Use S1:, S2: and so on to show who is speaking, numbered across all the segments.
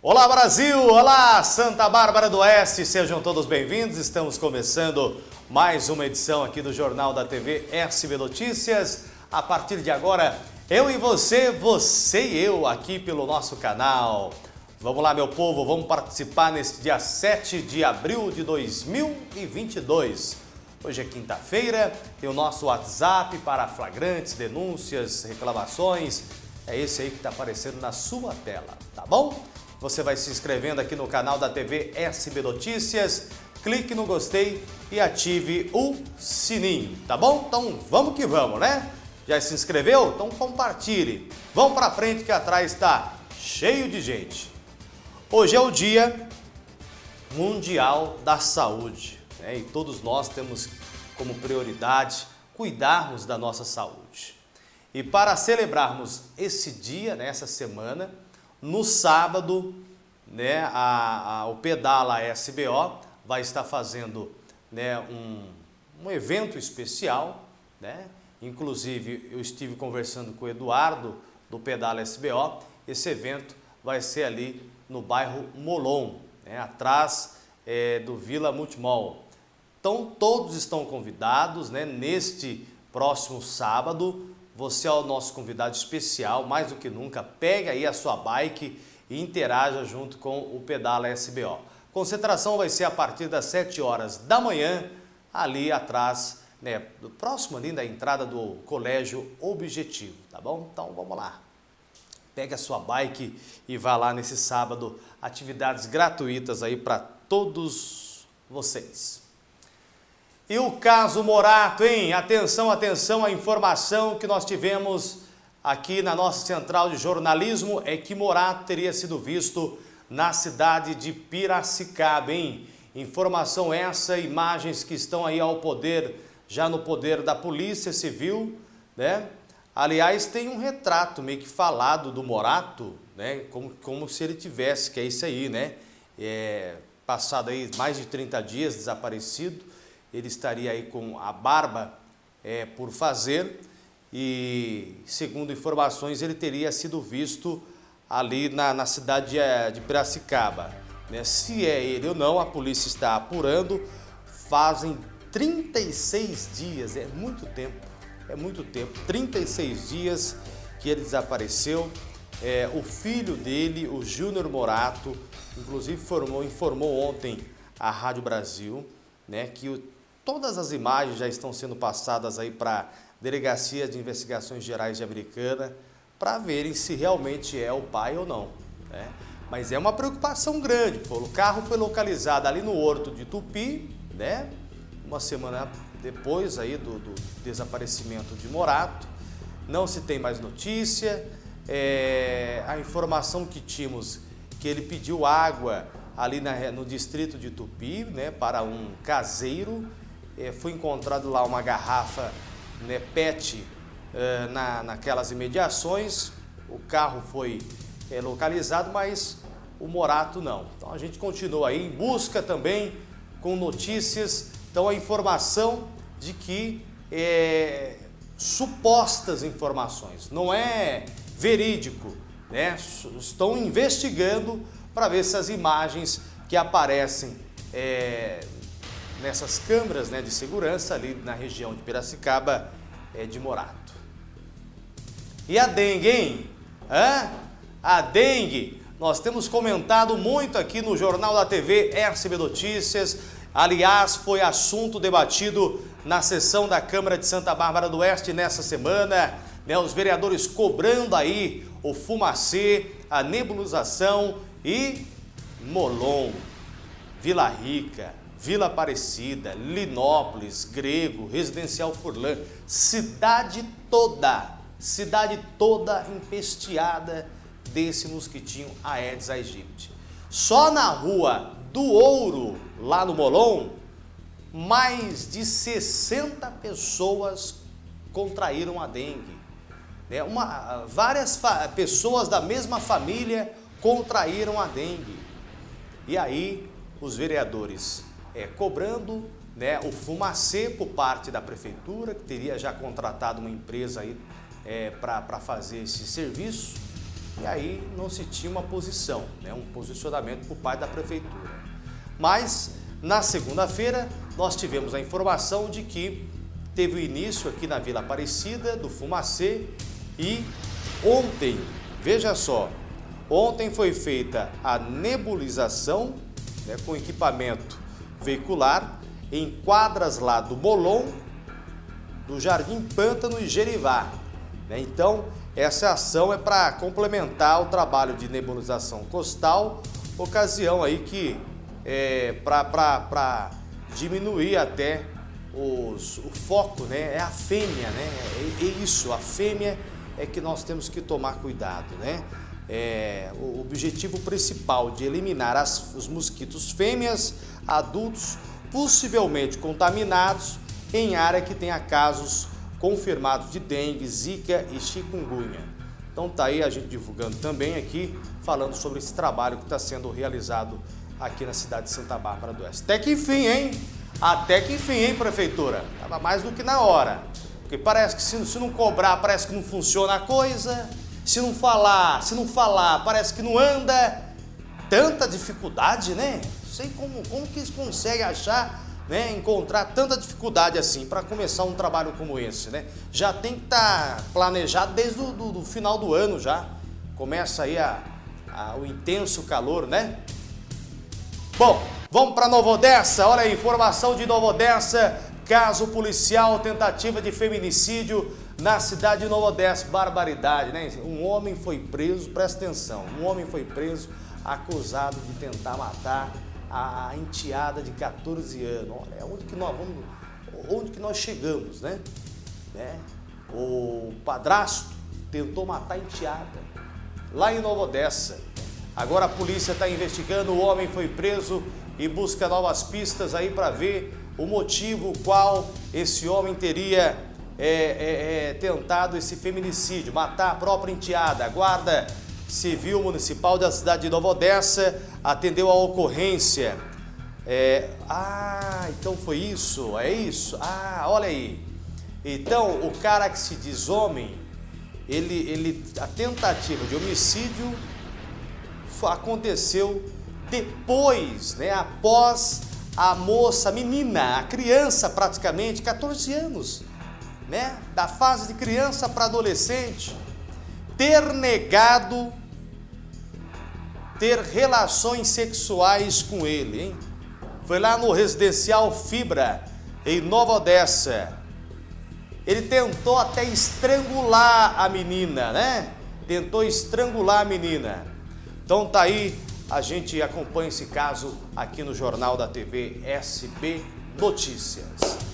S1: Olá Brasil, olá Santa Bárbara do Oeste, sejam todos bem-vindos. Estamos começando mais uma edição aqui do Jornal da TV SB Notícias. A partir de agora, eu e você, você e eu aqui pelo nosso canal. Vamos lá, meu povo, vamos participar neste dia 7 de abril de 2022. Hoje é quinta-feira, tem o nosso WhatsApp para flagrantes, denúncias, reclamações. É esse aí que está aparecendo na sua tela, tá bom? Você vai se inscrevendo aqui no canal da TV SB Notícias, clique no gostei e ative o sininho, tá bom? Então vamos que vamos, né? Já se inscreveu? Então compartilhe. Vamos para frente que atrás está cheio de gente. Hoje é o Dia Mundial da Saúde né? e todos nós temos como prioridade cuidarmos da nossa saúde. E para celebrarmos esse dia, nessa né, semana, no sábado, né, a, a, o Pedala SBO vai estar fazendo né, um, um evento especial. Né? Inclusive, eu estive conversando com o Eduardo do Pedala SBO. Esse evento vai ser ali no bairro Molon, né, atrás é, do Vila Multimol. Então, todos estão convidados né, neste próximo sábado, você é o nosso convidado especial, mais do que nunca, pegue aí a sua bike e interaja junto com o Pedala SBO. Concentração vai ser a partir das 7 horas da manhã, ali atrás, né, próximo ali da entrada do Colégio Objetivo, tá bom? Então vamos lá. Pegue a sua bike e vá lá nesse sábado, atividades gratuitas aí para todos vocês. E o caso Morato, hein? Atenção, atenção, a informação que nós tivemos aqui na nossa central de jornalismo é que Morato teria sido visto na cidade de Piracicaba, hein? Informação essa, imagens que estão aí ao poder, já no poder da Polícia Civil, né? Aliás, tem um retrato meio que falado do Morato, né? Como, como se ele tivesse, que é isso aí, né? É, passado aí mais de 30 dias desaparecido, ele estaria aí com a barba é, por fazer e, segundo informações, ele teria sido visto ali na, na cidade de, é, de Piracicaba. Né? Se é ele ou não, a polícia está apurando. Fazem 36 dias, é muito tempo, é muito tempo, 36 dias que ele desapareceu. É, o filho dele, o Júnior Morato, inclusive informou, informou ontem à Rádio Brasil né, que o Todas as imagens já estão sendo passadas aí para a Delegacia de Investigações Gerais de Americana para verem se realmente é o pai ou não. Né? Mas é uma preocupação grande. O carro foi localizado ali no Horto de Tupi, né? uma semana depois aí do, do desaparecimento de Morato. Não se tem mais notícia. É, a informação que tínhamos que ele pediu água ali na, no distrito de Tupi né, para um caseiro é, foi encontrado lá uma garrafa né, PET é, na, naquelas imediações, o carro foi é, localizado, mas o Morato não. Então a gente continua aí em busca também com notícias, então a informação de que é, supostas informações, não é verídico, né? estão investigando para ver se as imagens que aparecem é, nessas câmeras né, de segurança ali na região de Piracicaba é, de Morato. E a dengue, hein? Hã? A dengue, nós temos comentado muito aqui no Jornal da TV RCB Notícias. Aliás, foi assunto debatido na sessão da Câmara de Santa Bárbara do Oeste nessa semana. Né, os vereadores cobrando aí o fumacê, a nebulização e Molon, Vila Rica, Vila Aparecida, Linópolis, Grego, Residencial Furlan, cidade toda, cidade toda empesteada desse mosquitinho Aedes aegypti. Só na rua do Ouro, lá no Molon, mais de 60 pessoas contraíram a dengue. É uma, várias pessoas da mesma família contraíram a dengue. E aí os vereadores é, cobrando né, o fumacê por parte da prefeitura, que teria já contratado uma empresa aí é, para fazer esse serviço. e aí não se tinha uma posição, né, um posicionamento por parte da prefeitura. Mas na segunda-feira nós tivemos a informação de que teve o início aqui na Vila Aparecida do Fumacê e ontem, veja só, ontem foi feita a nebulização né, com equipamento veicular em quadras lá do Molon, do Jardim Pântano e Gerivá. Né? Então, essa ação é para complementar o trabalho de nebulização costal, ocasião aí que é para diminuir até os, o foco, né? É a fêmea, né? É, é, isso, a fêmea é que nós temos que tomar cuidado, né? É, o objetivo principal de eliminar as, os mosquitos fêmeas adultos possivelmente contaminados em área que tenha casos confirmados de dengue, zika e chikungunya. Então tá aí a gente divulgando também aqui, falando sobre esse trabalho que está sendo realizado aqui na cidade de Santa Bárbara do Oeste. Até que enfim, hein? Até que enfim, hein, prefeitura? Tava mais do que na hora. Porque parece que se, se não cobrar, parece que não funciona a coisa. Se não falar, se não falar, parece que não anda. Tanta dificuldade, né? Não sei como, como que eles conseguem achar, né? Encontrar tanta dificuldade assim para começar um trabalho como esse, né? Já tem que estar tá planejado desde o do, do final do ano já. Começa aí a, a, o intenso calor, né? Bom, vamos para Nova Odessa. Olha aí, informação de Nova Odessa. Caso policial, tentativa de feminicídio na cidade de Nova Odessa. Barbaridade, né? Um homem foi preso, presta atenção, um homem foi preso acusado de tentar matar a enteada de 14 anos. Olha, onde que nós vamos, onde que nós chegamos, né? né? O padrasto tentou matar a enteada lá em Nova Odessa. Agora a polícia está investigando, o homem foi preso e busca novas pistas aí para ver o motivo qual esse homem teria é, é, é, tentado esse feminicídio, matar a própria enteada. A Guarda Civil Municipal da cidade de Nova Odessa atendeu a ocorrência. É, ah, então foi isso, é isso? Ah, olha aí. Então, o cara que se diz homem, ele, ele, a tentativa de homicídio aconteceu depois, né, após a moça, a menina, a criança praticamente, 14 anos, né, da fase de criança para adolescente, ter negado ter relações sexuais com ele, hein? Foi lá no residencial Fibra, em Nova Odessa. Ele tentou até estrangular a menina, né? Tentou estrangular a menina. Então tá aí, a gente acompanha esse caso aqui no Jornal da TV SB Notícias.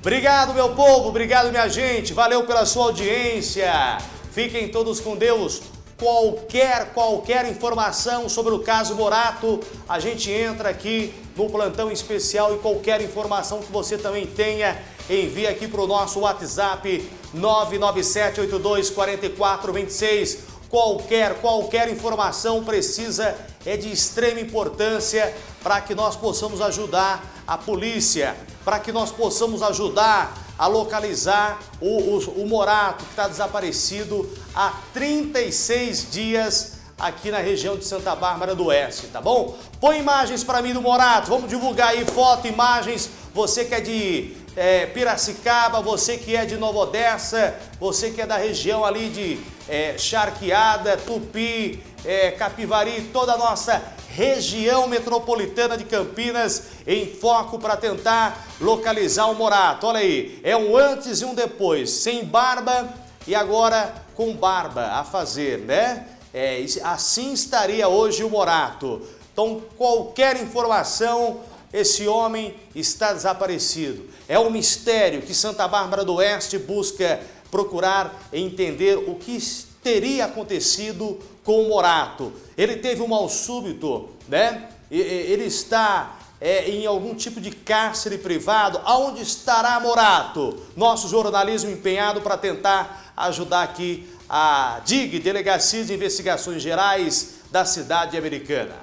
S1: Obrigado, meu povo, obrigado, minha gente, valeu pela sua audiência. Fiquem todos com Deus. Qualquer, qualquer informação sobre o caso Morato, a gente entra aqui no plantão especial e qualquer informação que você também tenha, envie aqui para o nosso WhatsApp 997824426 Qualquer, qualquer informação precisa, é de extrema importância para que nós possamos ajudar a polícia, para que nós possamos ajudar a localizar o, o, o Morato, que está desaparecido há 36 dias aqui na região de Santa Bárbara do Oeste, tá bom? Põe imagens para mim do Morato, vamos divulgar aí foto, imagens, você que é de é, Piracicaba, você que é de Nova Odessa, você que é da região ali de é, Charqueada, Tupi, é, Capivari, toda a nossa região metropolitana de Campinas em foco para tentar localizar o Morato. Olha aí, é um antes e um depois, sem barba e agora com barba a fazer, né? É, assim estaria hoje o Morato. Então, qualquer informação, esse homem está desaparecido. É um mistério que Santa Bárbara do Oeste busca procurar entender o que teria acontecido com o Morato. Ele teve um mal súbito, né? Ele está é, em algum tipo de cárcere privado. Aonde estará Morato? Nosso jornalismo empenhado para tentar ajudar aqui a DIG, Delegacia de Investigações Gerais da cidade americana.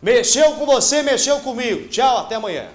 S1: Mexeu com você, mexeu comigo. Tchau, até amanhã.